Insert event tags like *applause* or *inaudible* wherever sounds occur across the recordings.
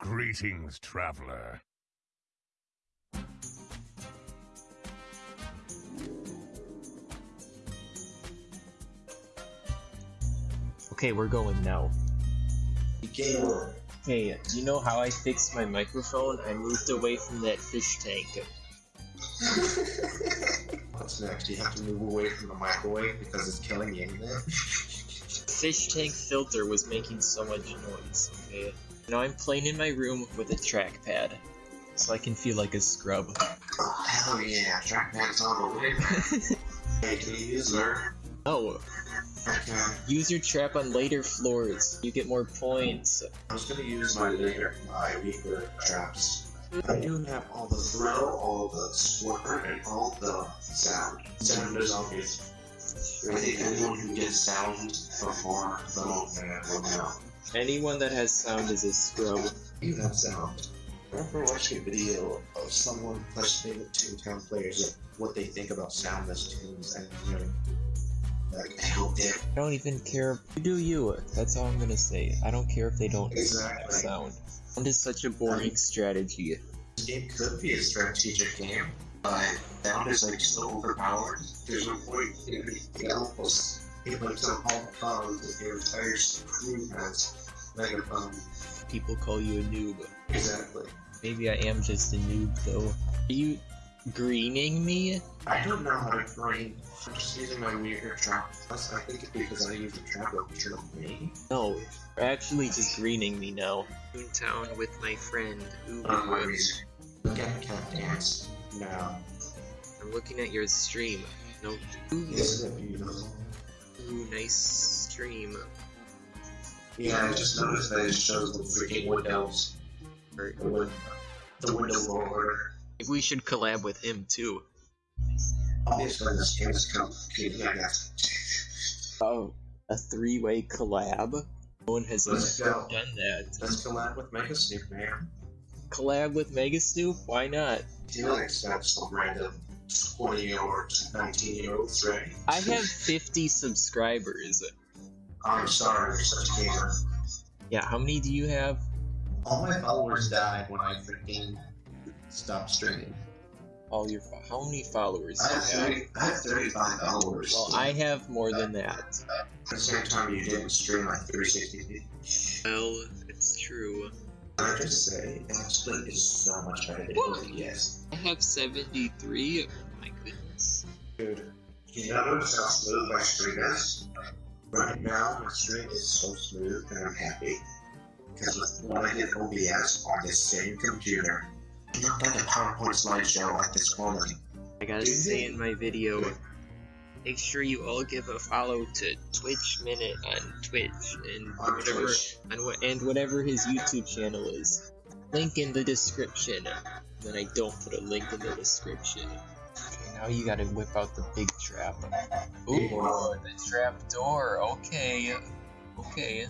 Greetings, traveler. Okay, we're going now. Gamer. Hey, you know how I fixed my microphone? I moved away from that fish tank. *laughs* What's next? You have to move away from the microwave because it's killing the internet. Fish tank filter was making so much noise, okay? Now I'm playing in my room with a trackpad, so I can feel like a scrub. Oh, hell yeah, trackpad's on the way. *laughs* hey, can you use? Oh, Okay. use your trap on later floors. You get more points. I was gonna use my later, my weaker traps. I do have all the thrill, all the swimmer, and all the sound. Sound is obvious. I think anyone who gets sound before the moment will know. Anyone that has sound is a scrub. You have sound. I remember watching a video of someone questioning the Toontown players what they think about soundless toons and you know, like I hope I don't even care. You do you. That's all I'm gonna say. I don't care if they don't have Exactly. sound. Sound is such a boring strategy. This game could be a strategic game, but sound is like so overpowered. There's no point in anything else. It like some all the problems that your entire crew has megaphone. People call you a noob. Exactly. Maybe I am just a noob though. Are you greening me? I don't know how to green. I'm just using my weird trap. Plus, I think it's because I use the trap of picture of me. No, you're actually just greening me now. Toontown with my friend. Ooh, On my. Look at cat dance. Now, I'm looking at your stream. No. Ooh, isn't it beautiful? ooh, nice stream. Yeah, I just noticed that it shows the freaking windows. Or- The, win- the window roller. Maybe we should collab with him too. Obviously, this game is complicated. I guess. Oh, a three-way collab? No one has Let's ever go. done that. Let's collab with Mega Snoop, man. Collab with Mega Snoop? Why not? Do you accept some random 20 or 19 year olds, right? I have 50 subscribers. I'm sorry, you're such a gamer. Yeah, how many do you have? All my followers died when I freaking stopped streaming. All your fo- how many followers I have, you have? 30, I have 35 followers. Well, I have more than that. At the same time, you didn't stream like 360p. Well, it's true. I just say, XSplit is so much better than OBS. I have 73. Oh my goodness. Dude, you notice how smooth my stream is? Right now, my stream is so smooth and I'm happy. Because when I hit OBS on this same computer, you look like a PowerPoint slideshow like this quality. I gotta say in my video, make sure you all give a follow to Twitch Minute on Twitch and On whatever Twitch. on and whatever his YouTube channel is. Link in the description. Then I don't put a link in the description. Now you gotta whip out the big trap. Ooh, the trap door. Okay, okay.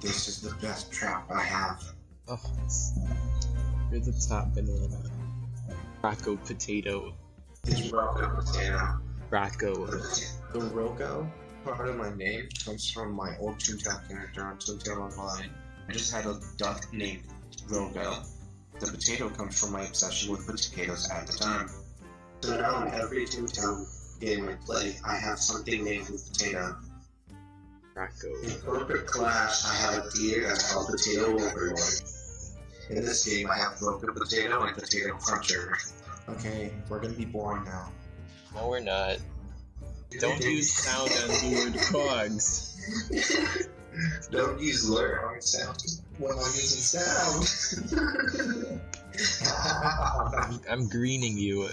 This is the best trap I have. Oh, you're the top banana. Uh, Rocco potato. It's Rocco Potato. Rocco. The Rocco part of my name comes from my old Toontown character on Toontown Online. I just had a duck named Rocco. The potato comes from my obsession with potatoes at the time. So now in every Toontown game I play, I have something named with potato. Rocco. In Corporate Clash, I have a deer that's called Potato Overlord. In this game, I have Rocco Potato and Potato Cruncher. Okay, we're gonna be boring now. No, we're not. Don't use sound on lured cogs. Don't use lure on sound when I'm using sound. I'm, *laughs* I'm greening you.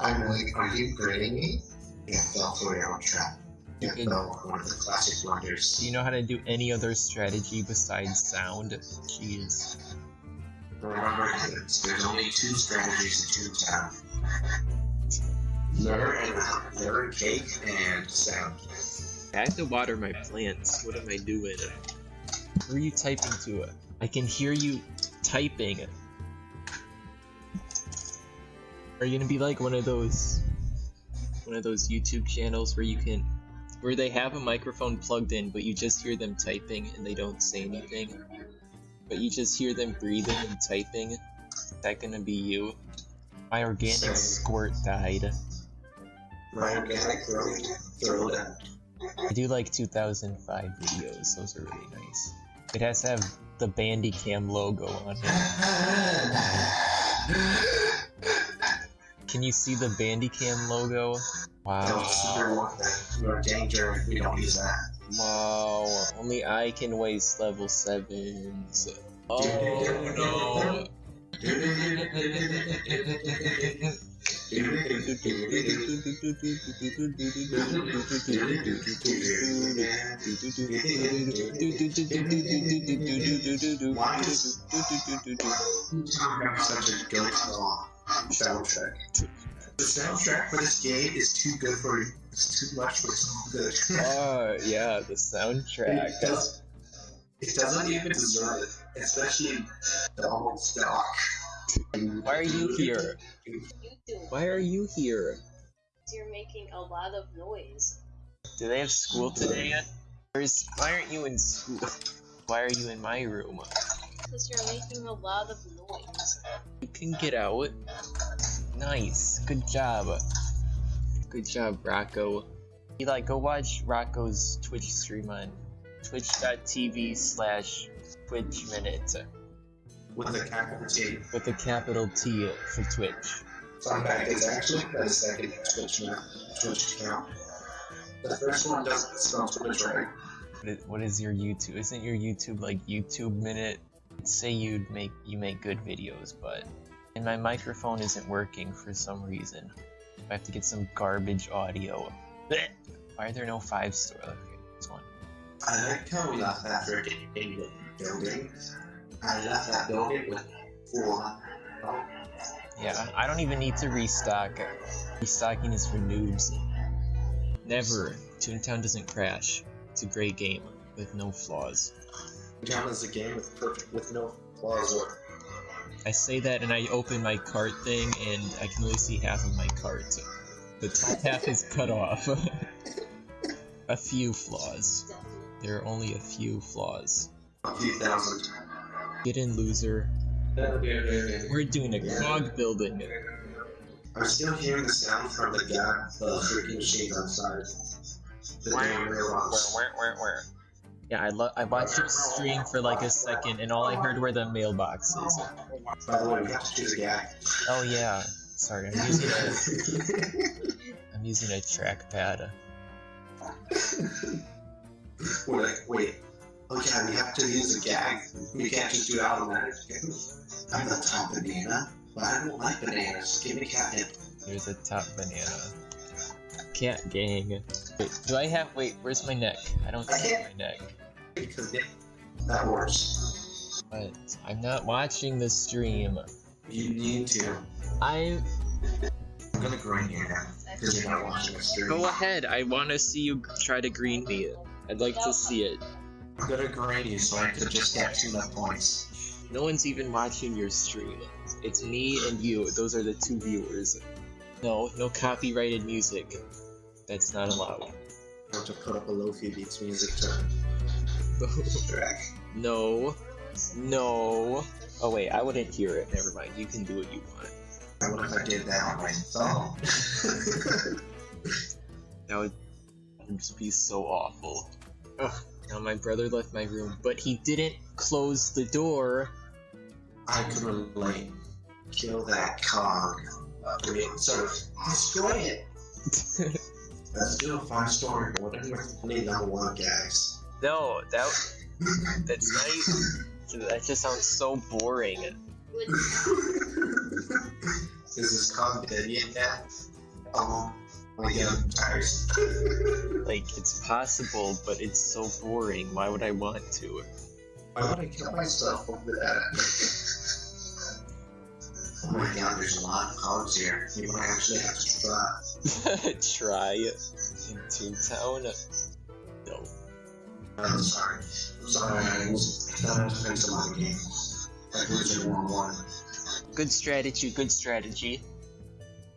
I'm like, are you grading me? You fell for your own trap. You You can- fell for one of the classic wonders. Do you know how to do any other strategy besides sound? Jeez. Remember, kids, there's only two strategies in Toontown. Lure and lure cake and sound. I have to water my plants. What am I doing? Who are you typing to? It? I can hear you typing. Are you gonna be like one of those one of those YouTube channels where you can where they have a microphone plugged in but you just hear them typing and they don't say anything? But but you just hear them breathing and typing. Is that gonna be you? My organic Same. squirt died. My organic throat, throat I do like 2005 videos, those are really nice. It has to have the Bandicam logo on it. *laughs* Can you see the Bandicam logo? Wow. Don't super want that. You're in danger if we don't use that. Wow. Only I can waste level 7s. Oh no. Why Such a good song. Soundtrack. The soundtrack for this game is too good for it's too much for so good. Oh, yeah, the *laughs* soundtrack. It, does, it doesn't even deserve it, especially the old stock. Why are you here? Why are you here? You're making a lot of noise. Do they have school today yet? Where's, why aren't you in school? Why are you in my room? Because you're making a lot of noise. You can get out. Nice. Good job. Good job, Rocco. Eli, go watch Rocco's Twitch stream on twitch.tv slash Twitch Minute With a capital T. with a capital T for Twitch. Fun fact is actually got a second Twitch now, Twitch account. The first one doesn't spell Twitch right. What is, what is your YouTube? Isn't your YouTube like YouTube Minute? Say you'd make you make good videos, but and my microphone isn't working for some reason. I have to get some garbage audio. Blech. Why are there no five star? Okay, this one. I like how we left that freaking England building. I left that building with four. Yeah, I don't even need to restock. Restocking is for noobs. Never. Toontown doesn't crash. It's a great game with no flaws. Down is a game with perfect with no flaws or I say that and I open my cart thing and I can only see half of my cart. The top half is cut off. *laughs* a few flaws. There are only a few flaws. a few thousand. Get in, loser. We're doing a cog building. I'm still hearing the sound from the guy, the freaking machines outside. The damn robots. Yeah, I lo- I watched your stream for like a second and all I heard were the mailboxes. By the way, we have to choose a guy. Oh yeah. Sorry, I'm using a *laughs* I'm using a trackpad. wait, wait. Oh yeah, we have to use a gag. We can't just do it automatic. I'm the top banana, but I don't like bananas. Give me catnip. There's a top banana. Cat gang. Wait, do I have wait, where's my neck? I don't see my neck. Because it, that works. But I'm not watching the stream. You need to. I I'm gonna grind you now. Because you're not watching the stream. go ahead, I wanna see you try to green me. I'd like to see it. I'm gonna grind you so I could just get two enough points. No one's even watching your stream. It's me and you. Those are the two viewers. No, no copyrighted music. That's not allowed. I have to put up a Lofi Beats music to track. *laughs* no. No. Oh wait, I wouldn't hear it. Never mind. You can do what you want. What if I did that on my phone? *laughs* That would just be so awful. Ugh. Now my brother left my room, but he didn't close the door. I could relate. Kill that cog. I mean, sort of destroy it. *laughs* Let's do a fun story. What if we're only number one gags? no, that that's not. That just sounds so boring. *laughs* this Is this cog dead yet? Yeah. Oh my god, I'm tired. *laughs* Like it's possible, but it's so boring. Why would I want to? Why would I kill myself over that? *laughs* Oh my god, there's a lot of cogs here. You might actually have to try. *laughs* Try in Toontown. No. I'm sorry. I'm sorry, I was trying to think some other games. Like Wizard 1 Good strategy. Good strategy.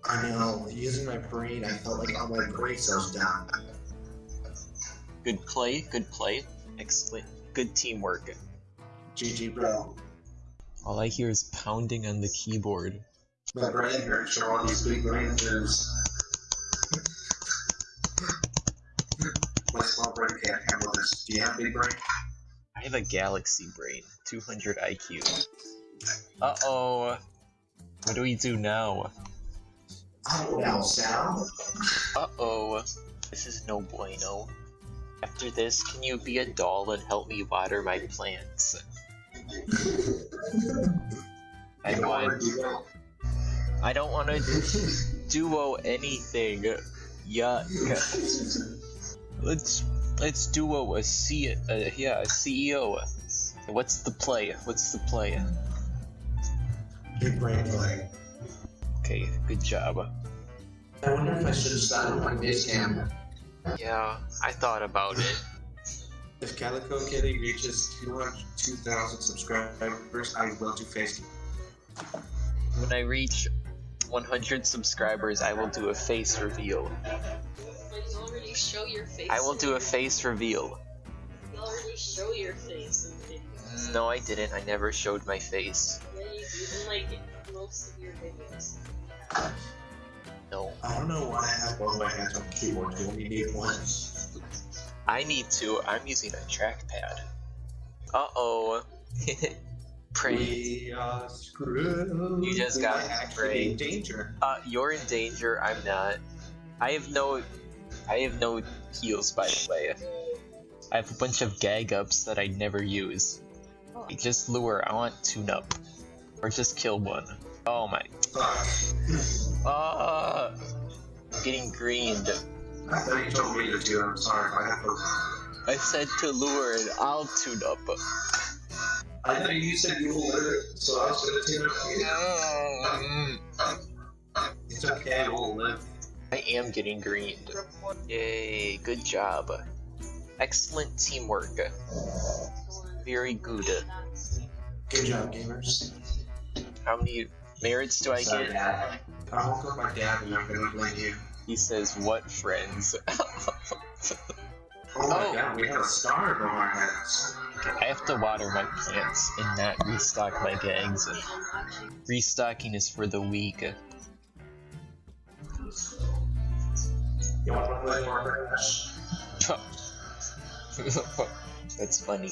I know, using my brain, I felt like all my brain cells down. Good play. Good play. Excellent. Good teamwork. GG, bro. All I hear is pounding on the keyboard. My brain hurts from all these big brain moves. My small brain can't handle this. Do you have big brain? I have a galaxy brain, 200 IQ. Uh oh. What do we do now? I don't know, Sal. Uh oh. This is no bueno. After this, can you be a doll and help me water my plants? *laughs* I want. I don't want to duo anything. Yuck. *laughs* Let's let's duo a C. Uh, yeah, a CEO. What's the play? What's the play? Big brain play. Okay, good job. I wonder if I should start my face cam. Yeah, I thought about it. *laughs* If Calico Kitty reaches 2,000 subscribers, I will do face. When I reach 100 subscribers, I will do a face reveal. But show your face. I will do a face reveal. You already show your face in videos. No, I didn't. I never showed my face. Yeah, you do in like most of your videos. No. I don't know why I have both my hands on the keyboard. You only need one. I need to. I'm using a trackpad. Uh oh. *laughs* Pray. We are. You just got might actually sprayed. in danger. Uh, you're in danger. I'm not. I have no. I have no heals, by the way. I have a bunch of gag ups that I never use. Just lure. I want toon-up, or just kill one. Oh my. Ah. I'm getting greened. I thought you told me to do it. I'm sorry. I have to. I said to lure and I'll toon-up. I know you said you will live, so I was gonna toon-up. Mm, It's okay. We'll live. I am getting greened. Yay, good job. Excellent teamwork. Very good. Good job, gamers. How many merits do I Sorry, get? Dad. I woke up my dad and I'm gonna blame you. He says, what friends? *laughs* Oh my Oh. god, we have a star above our heads. I have to water my plants and not restock my gags. Restocking is for the weak. You want play more Crash? That's funny.